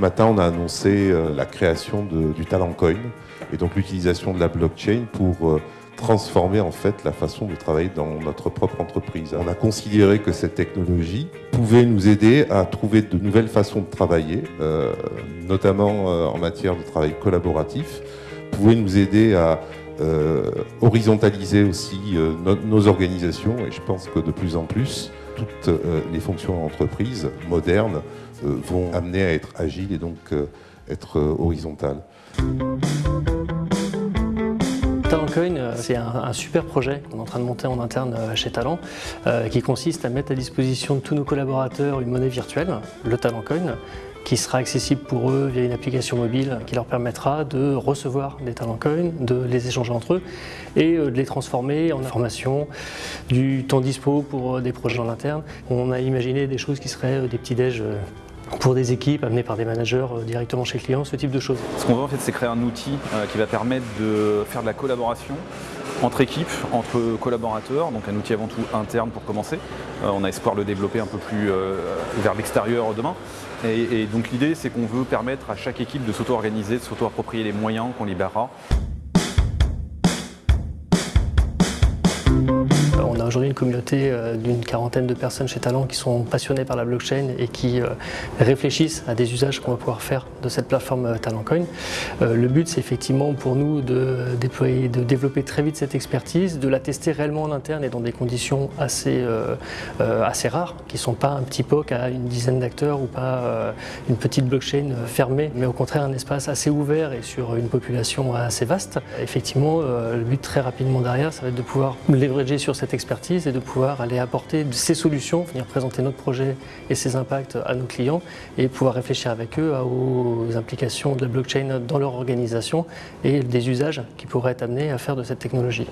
Ce matin, on a annoncé euh, la création du Talent Coin et donc l'utilisation de la blockchain pour euh, transformer en fait la façon de travailler dans notre propre entreprise. On a considéré que cette technologie pouvait nous aider à trouver de nouvelles façons de travailler, euh, notamment en matière de travail collaboratif, pouvait nous aider à euh, horizontaliser aussi euh, no- nos organisations et je pense que de plus en plus toutes euh, les fonctions en entreprise modernes vont amener à être agiles et donc être horizontales. Talentcoin, c'est un, un super projet qu'on est en train de monter en interne chez Talent, qui consiste à mettre à disposition de tous nos collaborateurs une monnaie virtuelle, le Talentcoin, qui sera accessible pour eux via une application mobile qui leur permettra de recevoir des Talentcoins, de les échanger entre eux et euh, de les transformer en informations, du temps dispo pour euh, des projets en interne. On a imaginé des choses qui seraient euh, des petits déj pour des équipes amenées par des managers directement chez le client, ce type de choses. Ce qu'on veut en fait, c'est créer un outil qui va permettre de faire de la collaboration entre équipes, entre collaborateurs, donc un outil avant tout interne pour commencer. On a espoir de le développer un peu plus vers l'extérieur demain. Et, donc l'idée, c'est qu'on veut permettre à chaque équipe de s'auto-organiser, de s'auto-approprier les moyens qu'on libérera aujourd'hui une communauté euh, d'une quarantaine de personnes chez Talent qui sont passionnées par la blockchain et qui euh, réfléchissent à des usages qu'on va pouvoir faire de cette plateforme euh, Talentcoin. Le but, c'est effectivement pour nous de développer très vite cette expertise, de la tester réellement en interne et dans des conditions assez, assez rares, qui ne sont pas un petit POC à une dizaine d'acteurs ou pas une petite blockchain fermée, mais au contraire un espace assez ouvert et sur une population assez vaste. Effectivement, le but très rapidement derrière, ça va être de pouvoir leverager sur cette expertise et de pouvoir aller apporter ces solutions, venir présenter notre projet et ses impacts à nos clients et pouvoir réfléchir avec eux aux implications de la blockchain dans leur organisation et des usages qui pourraient être amenés à faire de cette technologie.